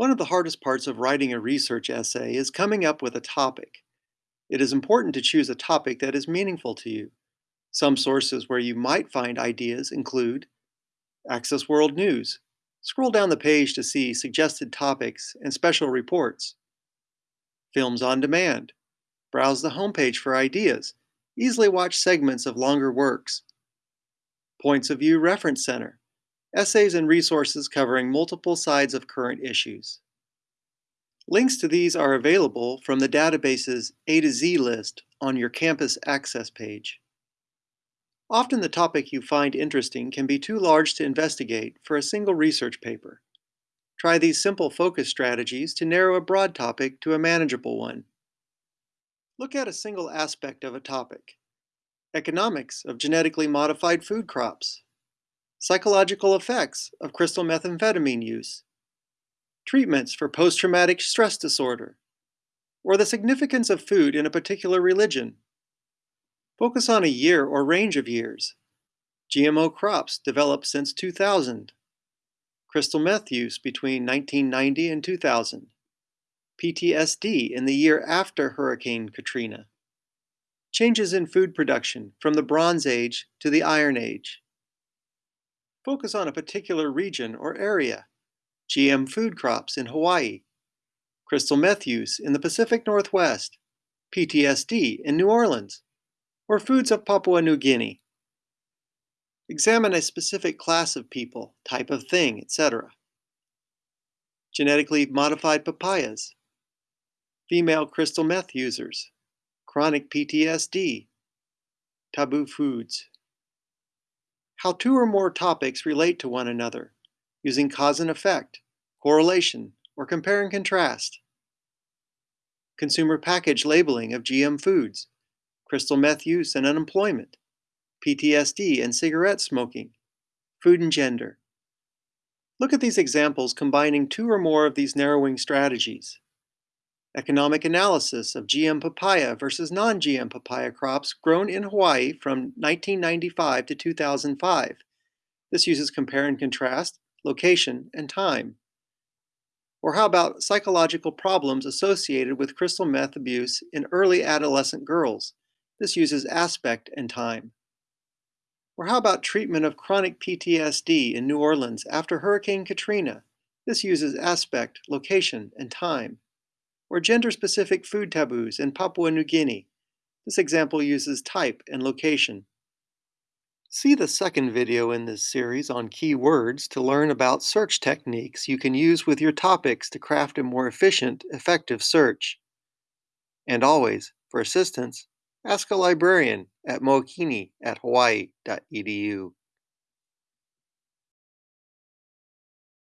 One of the hardest parts of writing a research essay is coming up with a topic. It is important to choose a topic that is meaningful to you. Some sources where you might find ideas include Access World News. Scroll down the page to see suggested topics and special reports. Films on Demand. Browse the homepage for ideas. Easily watch segments of longer works. Points of View Reference Center essays and resources covering multiple sides of current issues. Links to these are available from the database's A to Z list on your campus access page. Often the topic you find interesting can be too large to investigate for a single research paper. Try these simple focus strategies to narrow a broad topic to a manageable one. Look at a single aspect of a topic. Economics of genetically modified food crops, Psychological effects of crystal methamphetamine use. Treatments for post-traumatic stress disorder. Or the significance of food in a particular religion. Focus on a year or range of years. GMO crops developed since 2000. Crystal meth use between 1990 and 2000. PTSD in the year after Hurricane Katrina. Changes in food production from the Bronze Age to the Iron Age. Focus on a particular region or area. GM food crops in Hawaii. Crystal meth use in the Pacific Northwest. PTSD in New Orleans. Or foods of Papua New Guinea. Examine a specific class of people, type of thing, etc. Genetically modified papayas. Female crystal meth users. Chronic PTSD. Taboo foods how two or more topics relate to one another, using cause and effect, correlation, or compare and contrast. Consumer package labeling of GM foods, crystal meth use and unemployment, PTSD and cigarette smoking, food and gender. Look at these examples combining two or more of these narrowing strategies economic analysis of GM papaya versus non-GM papaya crops grown in Hawaii from 1995 to 2005. This uses compare and contrast, location, and time. Or how about psychological problems associated with crystal meth abuse in early adolescent girls? This uses aspect and time. Or how about treatment of chronic PTSD in New Orleans after Hurricane Katrina? This uses aspect, location, and time or gender-specific food taboos in Papua New Guinea. This example uses type and location. See the second video in this series on keywords to learn about search techniques you can use with your topics to craft a more efficient, effective search. And always, for assistance, ask a librarian at mookini at hawaii.edu.